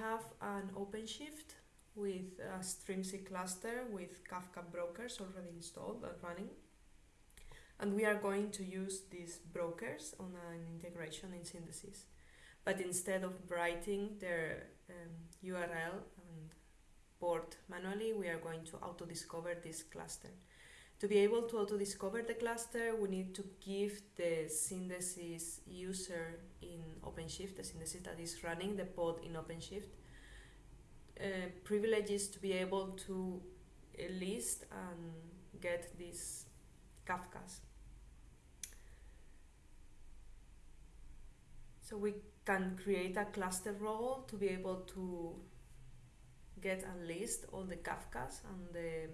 have an OpenShift with a Strimzi cluster with Kafka brokers already installed and running. And we are going to use these brokers on an integration in Syndesis. But instead of writing their um, URL and port manually, we are going to auto-discover this cluster. To be able to auto-discover the cluster, we need to give the Syndesis user in OpenShift, the Syndesis that is running the pod in OpenShift, uh, privileges to be able to list and get these Kafkas. So we can create a cluster role to be able to get and list all the Kafkas and the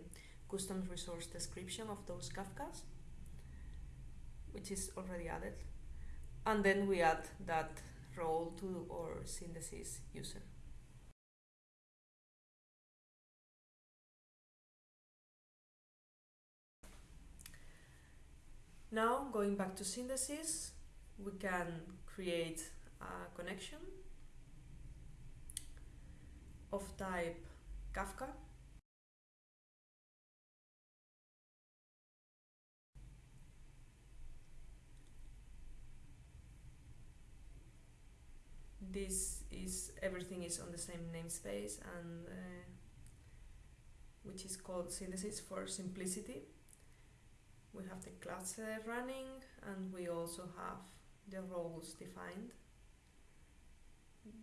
custom resource description of those Kafkas, which is already added. And then we add that role to our Syndesis user. Now, going back to Syndesis, we can create a connection of type Kafka this is everything is on the same namespace and uh, which is called syndesis for simplicity. We have the cluster running and we also have the roles defined.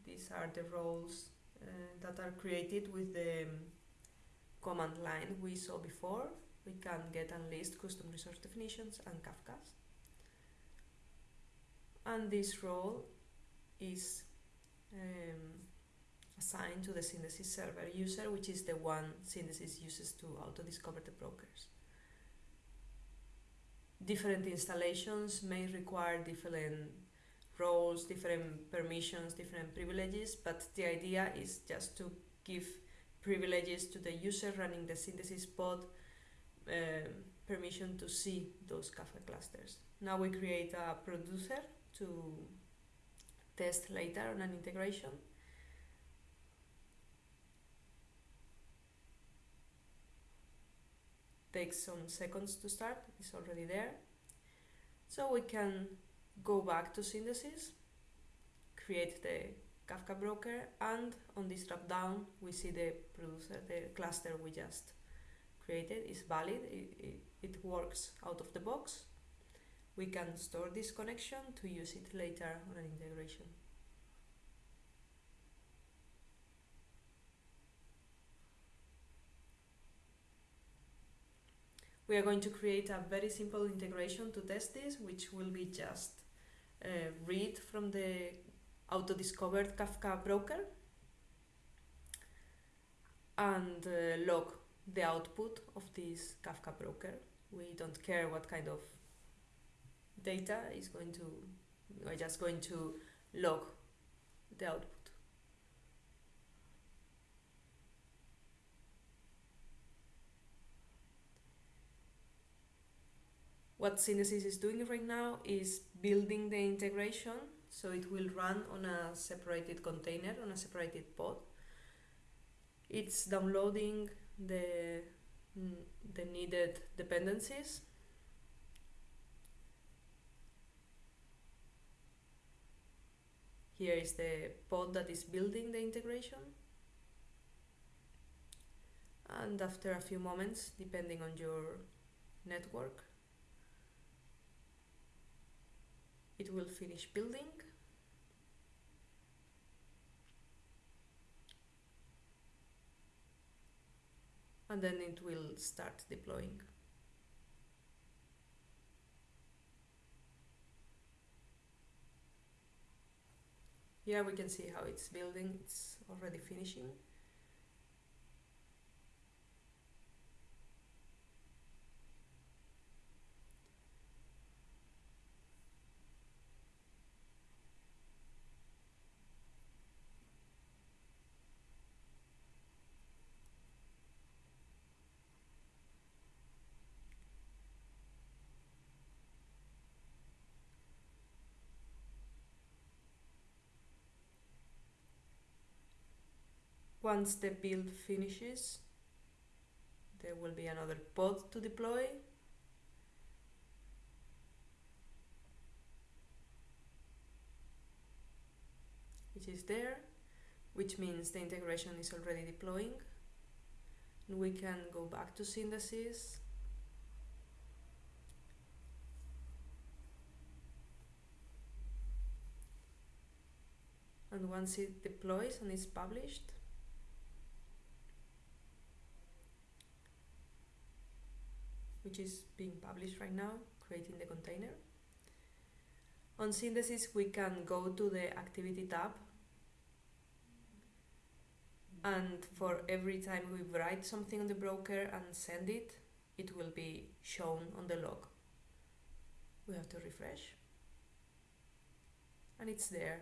These are the roles uh, that are created with the um, command line we saw before. We can get and list custom resource definitions and Kafkas. And this role is um, assigned to the Syndesis server user, which is the one Syndesis uses to auto-discover the brokers. Different installations may require different roles, different permissions, different privileges, but the idea is just to give privileges to the user running the Syndesis pod uh, permission to see those Kafka clusters. Now we create a producer to test later on an integration. Takes some seconds to start, it's already there. So we can go back to Syndesis, create the Kafka broker, and on this drop down we see the producer, the cluster we just created is valid, it, it, it works out of the box we can store this connection to use it later on an integration. We are going to create a very simple integration to test this, which will be just uh, read from the auto-discovered Kafka broker and uh, log the output of this Kafka broker. We don't care what kind of data is going to, we're just going to log the output. What Syndesis is doing right now is building the integration so it will run on a separated container, on a separated pod. It's downloading the, mm, the needed dependencies Here is the pod that is building the integration. And after a few moments, depending on your network, it will finish building. And then it will start deploying. Here we can see how it's building, it's already finishing. Once the build finishes, there will be another pod to deploy. Which is there, which means the integration is already deploying. And we can go back to Syndesis and once it deploys and is published which is being published right now creating the container. On Syndesis we can go to the activity tab. And for every time we write something on the broker and send it it will be shown on the log. We have to refresh. And it's there